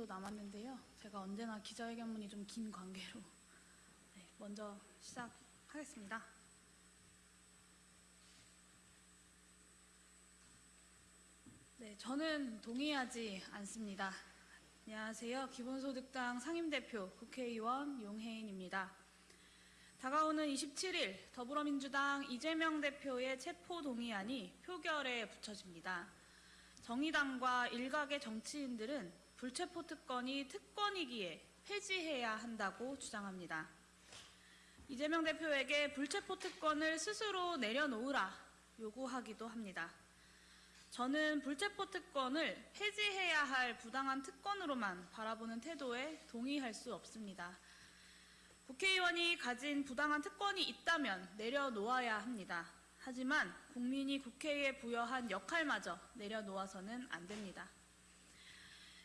정도 남았는데요. 제가 언제나 기자회견문이 좀 긴 관계로 네, 먼저 시작하겠습니다. 네, 저는 동의하지 않습니다. 안녕하세요. 기본소득당 상임대표 국회의원 용혜인입니다. 다가오는 27일 더불어민주당 이재명 대표의 체포 동의안이 표결에 붙여집니다. 정의당과 일각의 정치인들은 불체포 특권이 특권이기에 폐지해야 한다고 주장합니다. 이재명 대표에게 불체포 특권을 스스로 내려놓으라 요구하기도 합니다. 저는 불체포 특권을 폐지해야 할 부당한 특권으로만 바라보는 태도에 동의할 수 없습니다. 국회의원이 가진 부당한 특권이 있다면 내려놓아야 합니다. 하지만 국민이 국회에 부여한 역할마저 내려놓아서는 안 됩니다.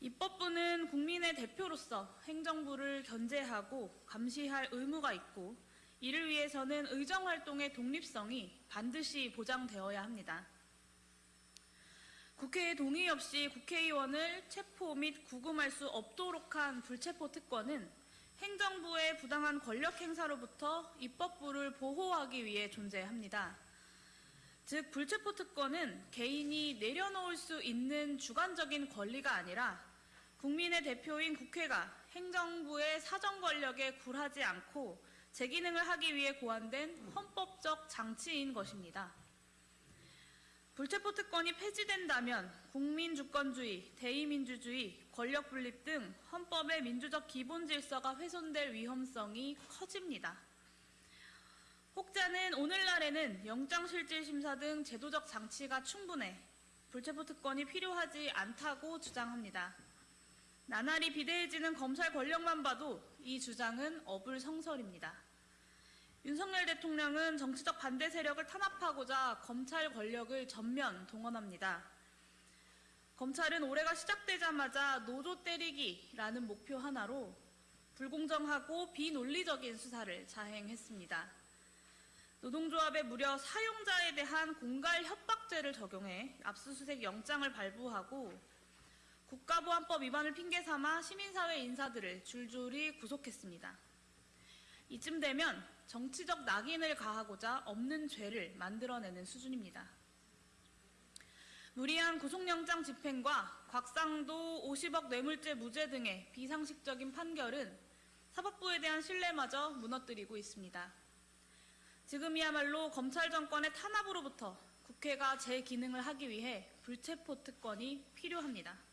입법부는 국민의 대표로서 행정부를 견제하고 감시할 의무가 있고 이를 위해서는 의정활동의 독립성이 반드시 보장되어야 합니다. 국회의 동의 없이 국회의원을 체포 및 구금할 수 없도록 한 불체포 특권은 행정부의 부당한 권력 행사로부터 입법부를 보호하기 위해 존재합니다. 즉, 불체포 특권은 개인이 내려놓을 수 있는 주관적인 권리가 아니라 국민의 대표인 국회가 행정부의 사정 권력에 굴하지 않고 제 기능을 하기 위해 고안된 헌법적 장치인 것입니다. 불체포 특권이 폐지된다면 국민 주권주의, 대의민주주의, 권력 분립 등 헌법의 민주적 기본 질서가 훼손될 위험성이 커집니다. 혹자는 오늘날에는 영장실질심사 등 제도적 장치가 충분해 불체포 특권이 필요하지 않다고 주장합니다. 나날이 비대해지는 검찰 권력만 봐도 이 주장은 어불성설입니다. 윤석열 대통령은 정치적 반대 세력을 탄압하고자 검찰 권력을 전면 동원합니다. 검찰은 올해가 시작되자마자 노조 때리기라는 목표 하나로 불공정하고 비논리적인 수사를 자행했습니다. 노동조합에 무려 사용자에 대한 공갈 협박죄를 적용해 압수수색 영장을 발부하고 국가보안법 위반을 핑계 삼아 시민사회 인사들을 줄줄이 구속했습니다. 이쯤 되면 정치적 낙인을 가하고자 없는 죄를 만들어내는 수준입니다. 무리한 구속영장 집행과 곽상도 50억 뇌물죄 무죄 등의 비상식적인 판결은 사법부에 대한 신뢰마저 무너뜨리고 있습니다. 지금이야말로 검찰 정권의 탄압으로부터 국회가 제 기능을 하기 위해 불체포 특권이 필요합니다.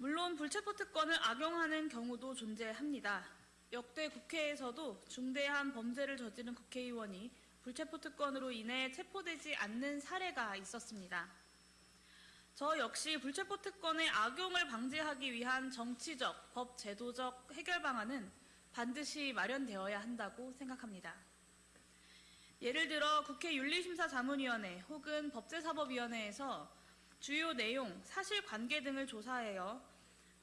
물론 불체포 특권을 악용하는 경우도 존재합니다. 역대 국회에서도 중대한 범죄를 저지른 국회의원이 불체포 특권으로 인해 체포되지 않는 사례가 있었습니다. 저 역시 불체포 특권의 악용을 방지하기 위한 정치적, 법 제도적 해결 방안은 반드시 마련되어야 한다고 생각합니다. 예를 들어 국회 윤리심사자문위원회 혹은 법제사법위원회에서 주요 내용, 사실관계 등을 조사하여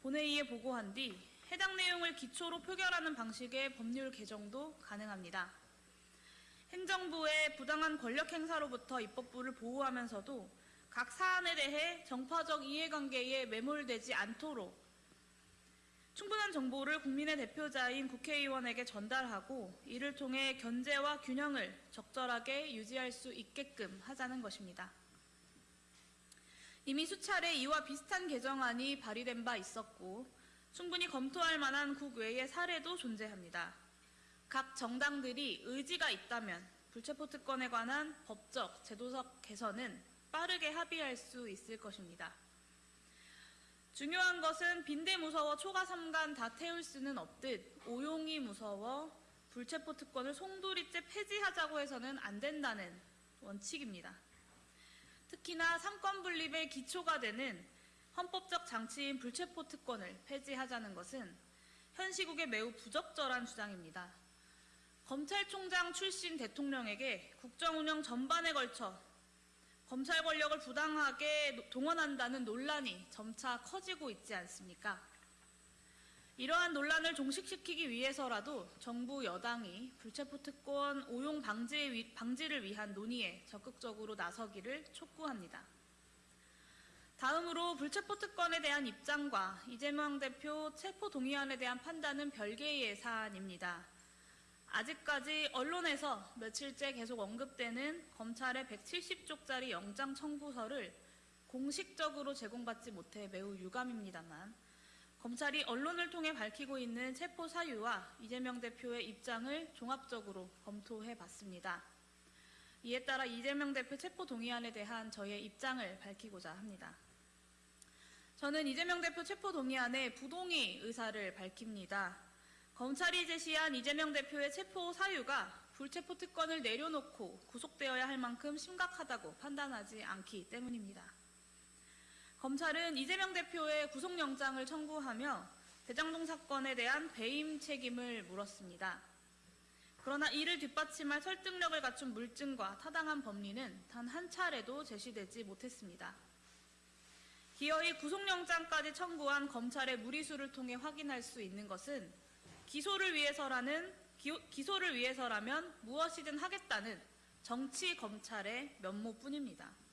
본회의에 보고한 뒤 해당 내용을 기초로 표결하는 방식의 법률 개정도 가능합니다. 행정부의 부당한 권력 행사로부터 입법부를 보호하면서도 각 사안에 대해 정파적 이해관계에 매몰되지 않도록 충분한 정보를 국민의 대표자인 국회의원에게 전달하고 이를 통해 견제와 균형을 적절하게 유지할 수 있게끔 하자는 것입니다. 이미 수차례 이와 비슷한 개정안이 발의된 바 있었고 충분히 검토할 만한 국외의 사례도 존재합니다. 각 정당들이 의지가 있다면 불체포 특권에 관한 법적, 제도적 개선은 빠르게 합의할 수 있을 것입니다. 중요한 것은 빈대 무서워 초가 삼간 다 태울 수는 없듯 오용이 무서워 불체포 특권을 송두리째 폐지하자고 해서는 안 된다는 원칙입니다. 특히나 삼권 분립의 기초가 되는 헌법적 장치인 불체포 특권을 폐지하자는 것은 현 시국에 매우 부적절한 주장입니다. 검찰총장 출신 대통령에게 국정 운영 전반에 걸쳐 검찰 권력을 부당하게 동원한다는 논란이 점차 커지고 있지 않습니까? 이러한 논란을 종식시키기 위해서라도 정부 여당이 불체포 특권 오용 방지를 위한 논의에 적극적으로 나서기를 촉구합니다. 다음으로 불체포 특권에 대한 입장과 이재명 대표 체포 동의안에 대한 판단은 별개의 사안입니다. 아직까지 언론에서 며칠째 계속 언급되는 검찰의 170쪽짜리 영장 청구서를 공식적으로 제공받지 못해 매우 유감입니다만 검찰이 언론을 통해 밝히고 있는 체포 사유와 이재명 대표의 입장을 종합적으로 검토해 봤습니다. 이에 따라 이재명 대표 체포 동의안에 대한 저의 입장을 밝히고자 합니다. 저는 이재명 대표 체포 동의안에 부동의 의사를 밝힙니다. 검찰이 제시한 이재명 대표의 체포 사유가 불체포 특권을 내려놓고 구속되어야 할 만큼 심각하다고 판단하지 않기 때문입니다. 검찰은 이재명 대표의 구속영장을 청구하며 대장동 사건에 대한 배임 책임을 물었습니다. 그러나 이를 뒷받침할 설득력을 갖춘 물증과 타당한 법리는 단 한 차례도 제시되지 못했습니다. 기어이 구속영장까지 청구한 검찰의 무리수를 통해 확인할 수 있는 것은 기소를 위해서라는 기소를 위해서라면 무엇이든 하겠다는 정치 검찰의 면모뿐입니다.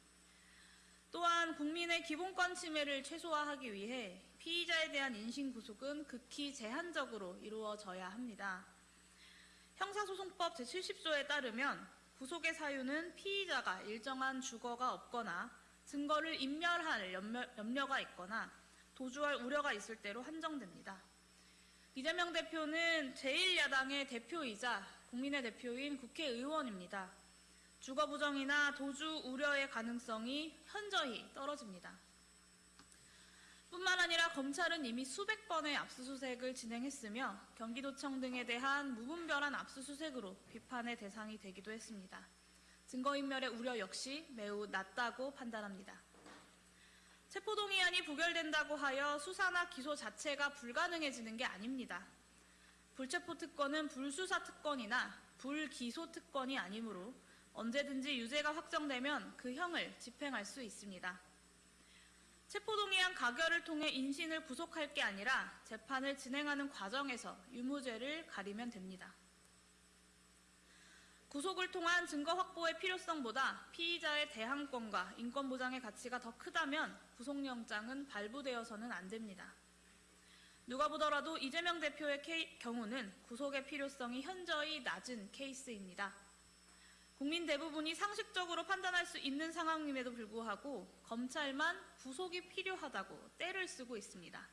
또한 국민의 기본권 침해를 최소화하기 위해 피의자에 대한 인신 구속은 극히 제한적으로 이루어져야 합니다. 형사소송법 제70조에 따르면 구속의 사유는 피의자가 일정한 주거가 없거나 증거를 인멸할 염려, 가 있거나 도주할 우려가 있을 때로 한정됩니다. 이재명 대표는 제1야당의 대표이자 국민의 대표인 국회의원입니다. 주거 부정이나 도주 우려의 가능성이 현저히 떨어집니다. 뿐만 아니라 검찰은 이미 수백 번의 압수수색을 진행했으며 경기도청 등에 대한 무분별한 압수수색으로 비판의 대상이 되기도 했습니다. 증거인멸의 우려 역시 매우 낮다고 판단합니다. 체포동의안이 부결된다고 하여 수사나 기소 자체가 불가능해지는 게 아닙니다. 불체포 특권은 불수사 특권이나 불기소 특권이 아니므로 언제든지 유죄가 확정되면 그 형을 집행할 수 있습니다. 체포동의안 가결을 통해 인신을 구속할 게 아니라 재판을 진행하는 과정에서 유무죄를 가리면 됩니다. 구속을 통한 증거 확보의 필요성보다 피의자의 대항권과 인권 보장의 가치가 더 크다면 구속영장은 발부되어서는 안 됩니다. 누가 보더라도 이재명 대표의 케이, 경우는 구속의 필요성이 현저히 낮은 케이스입니다. 국민 대부분이 상식적으로 판단할 수 있는 상황임에도 불구하고 검찰만 구속이 필요하다고 때를 쓰고 있습니다.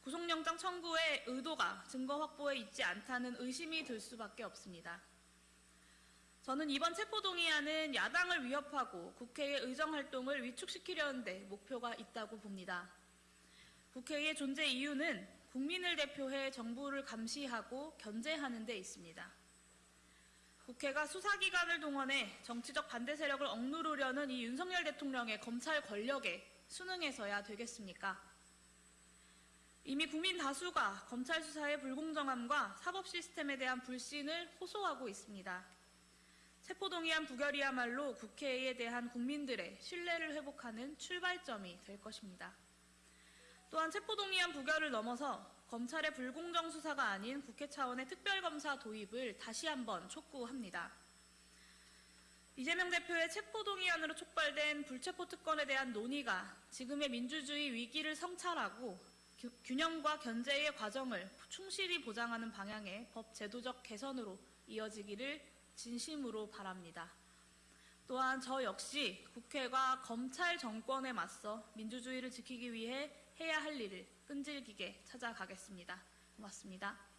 구속영장 청구의 의도가 증거 확보에 있지 않다는 의심이 들 수밖에 없습니다. 저는 이번 체포동의안은 야당을 위협하고 국회의 의정활동을 위축시키려는데 목표가 있다고 봅니다. 국회의 존재 이유는 국민을 대표해 정부를 감시하고 견제하는 데 있습니다. 국회가 수사기관을 동원해 정치적 반대 세력을 억누르려는 이 윤석열 대통령의 검찰 권력에 순응해서야 되겠습니까? 이미 국민 다수가 검찰 수사의 불공정함과 사법 시스템에 대한 불신을 호소하고 있습니다. 체포동의안 부결이야말로 국회에 대한 국민들의 신뢰를 회복하는 출발점이 될 것입니다. 또한 체포동의안 부결을 넘어서 검찰의 불공정 수사가 아닌 국회 차원의 특별검사 도입을 다시 한번 촉구합니다. 이재명 대표의 체포동의안으로 촉발된 불체포 특권에 대한 논의가 지금의 민주주의 위기를 성찰하고 균형과 견제의 과정을 충실히 보장하는 방향의 법 제도적 개선으로 이어지기를 진심으로 바랍니다. 또한 저 역시 국회가 검찰 정권에 맞서 민주주의를 지키기 위해 해야 할 일을 끈질기게 찾아가겠습니다. 고맙습니다.